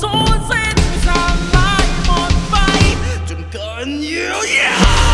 สูญสิ้นทำลายหมดไปจนเกินเยียวยา